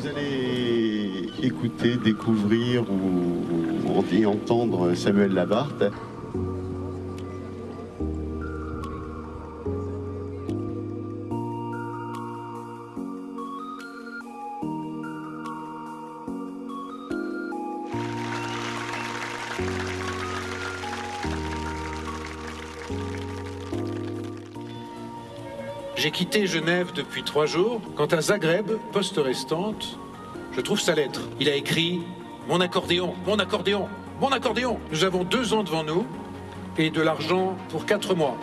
Vous allez écouter, découvrir ou entendre Samuel Labarthe. J'ai quitté Genève depuis trois jours. Quant à Zagreb, poste restante, je trouve sa lettre. Il a écrit Mon accordéon, mon accordéon, mon accordéon. Nous avons deux ans devant nous et de l'argent pour quatre mois.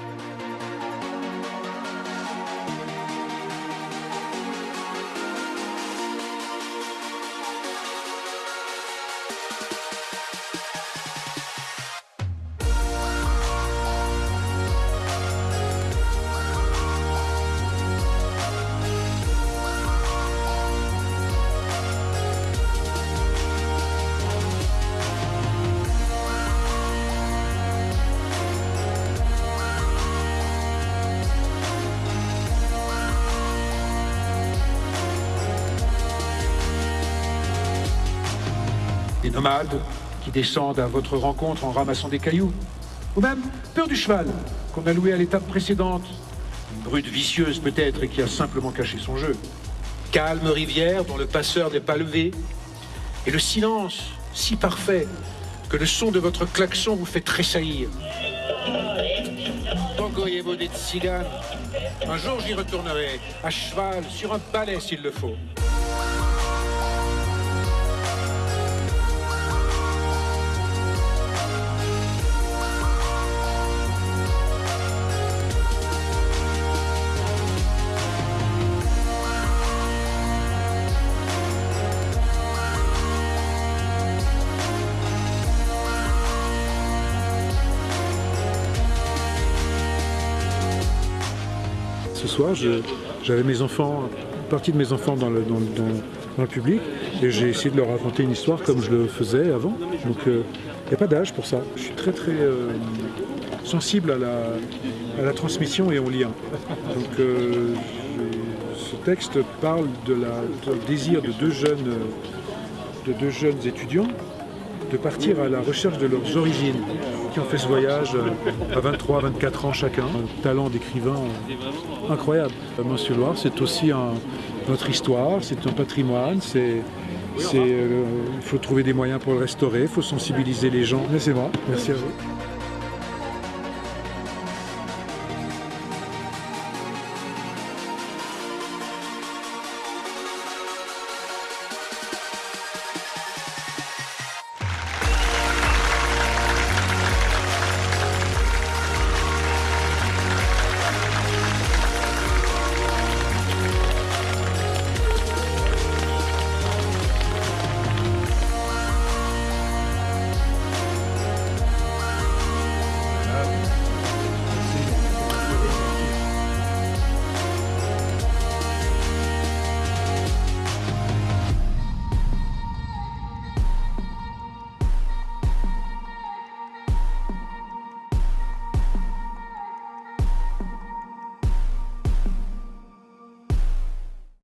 Des nomades qui descendent à votre rencontre en ramassant des cailloux, ou même peur du cheval qu'on a loué à l'étape précédente, une brute vicieuse peut-être et qui a simplement caché son jeu. Calme rivière dont le passeur n'est pas levé, et le silence si parfait que le son de votre klaxon vous fait tressaillir. Un jour j'y retournerai, à cheval, sur un palais s'il le faut. Ce soir, j'avais mes enfants, une partie de mes enfants dans le, public, et j'ai essayé de leur raconter une histoire comme je le faisais avant. Donc il n'y a pas d'âge pour ça. Je suis très très euh, sensible à la, transmission et au lien. Donc euh, ce texte parle du désir de deux jeunes, de deux jeunes étudiants de partir à la recherche de leurs origines, qui ont fait ce voyage à 23, 24 ans chacun. Un talent d'écrivain incroyable. Monsieur Loire, c'est aussi notre histoire, c'est un patrimoine, c'est... Euh, il faut trouver des moyens pour le restaurer, il faut sensibiliser les gens. Mais c'est moi, merci à vous.